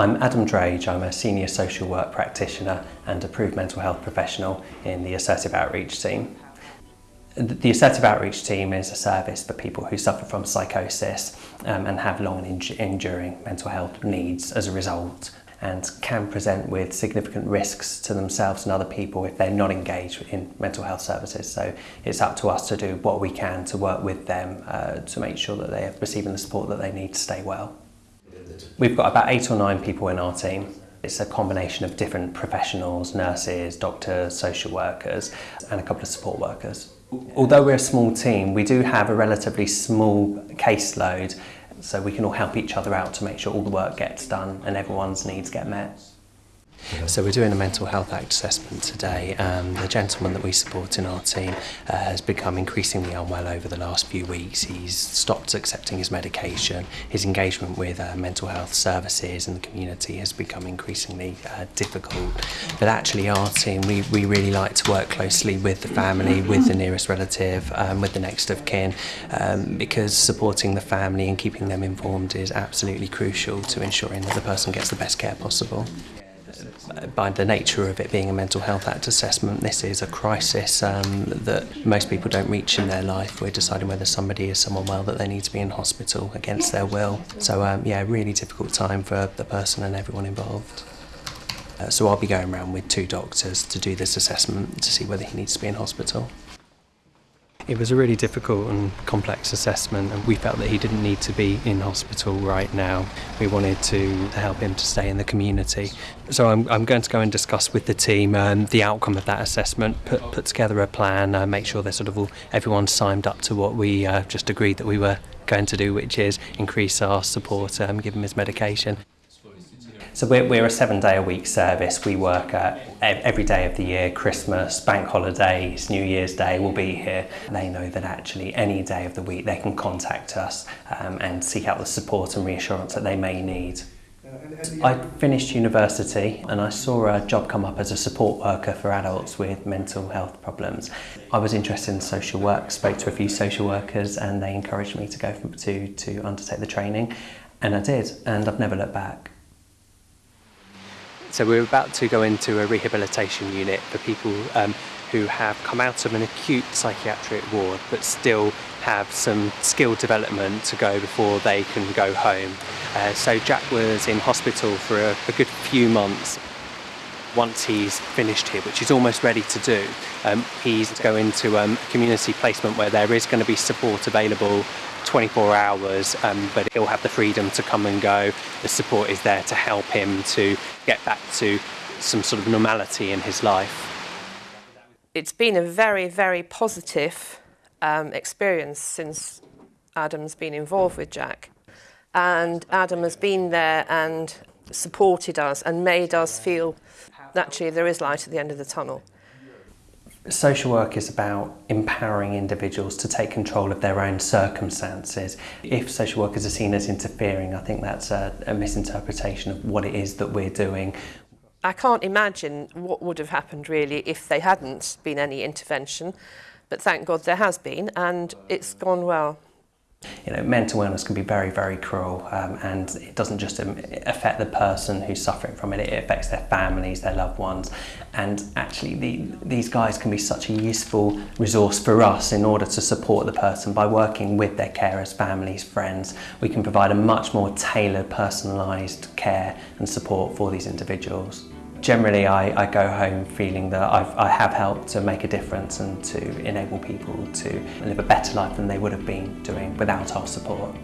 I'm Adam Drage, I'm a senior social work practitioner and approved mental health professional in the Assertive Outreach team. The Assertive Outreach team is a service for people who suffer from psychosis um, and have long and enduring mental health needs as a result and can present with significant risks to themselves and other people if they're not engaged in mental health services. So it's up to us to do what we can to work with them uh, to make sure that they are receiving the support that they need to stay well. We've got about eight or nine people in our team. It's a combination of different professionals, nurses, doctors, social workers, and a couple of support workers. Although we're a small team, we do have a relatively small caseload, so we can all help each other out to make sure all the work gets done and everyone's needs get met. So we're doing a mental health act assessment today. Um, the gentleman that we support in our team uh, has become increasingly unwell over the last few weeks. He's stopped accepting his medication. His engagement with uh, mental health services and the community has become increasingly uh, difficult. But actually our team, we, we really like to work closely with the family, with the nearest relative, um, with the next of kin, um, because supporting the family and keeping them informed is absolutely crucial to ensuring that the person gets the best care possible by the nature of it being a mental health act assessment, this is a crisis um, that most people don't reach in their life. We're deciding whether somebody is someone well that they need to be in hospital against their will. So um, yeah, really difficult time for the person and everyone involved. Uh, so I'll be going around with two doctors to do this assessment to see whether he needs to be in hospital. It was a really difficult and complex assessment and we felt that he didn't need to be in hospital right now. We wanted to help him to stay in the community. So I'm, I'm going to go and discuss with the team um, the outcome of that assessment, put, put together a plan, uh, make sure they're sort of all, everyone's signed up to what we uh, just agreed that we were going to do, which is increase our support, um, give him his medication. So we're, we're a seven day a week service. We work uh, every day of the year, Christmas, bank holidays, New Year's Day, we'll be here. They know that actually any day of the week they can contact us um, and seek out the support and reassurance that they may need. I finished university and I saw a job come up as a support worker for adults with mental health problems. I was interested in social work, spoke to a few social workers and they encouraged me to go to, to undertake the training and I did and I've never looked back. So we're about to go into a rehabilitation unit for people um, who have come out of an acute psychiatric ward but still have some skill development to go before they can go home. Uh, so Jack was in hospital for a, a good few months once he's finished here, which he's almost ready to do, um, he's going to um, community placement where there is going to be support available 24 hours, um, but he'll have the freedom to come and go. The support is there to help him to get back to some sort of normality in his life. It's been a very, very positive um, experience since Adam's been involved with Jack. And Adam has been there and supported us and made us feel naturally there is light at the end of the tunnel. Social work is about empowering individuals to take control of their own circumstances. If social workers are seen as interfering, I think that's a, a misinterpretation of what it is that we're doing. I can't imagine what would have happened really if they hadn't been any intervention, but thank God there has been and it's gone well. You know, mental illness can be very, very cruel um, and it doesn't just affect the person who's suffering from it, it affects their families, their loved ones. And actually the, these guys can be such a useful resource for us in order to support the person by working with their carers, families, friends. We can provide a much more tailored, personalised care and support for these individuals. generally I, I go home feeling that I've, I have helped to make a difference and to enable people to live a better life than they would have been doing without our support.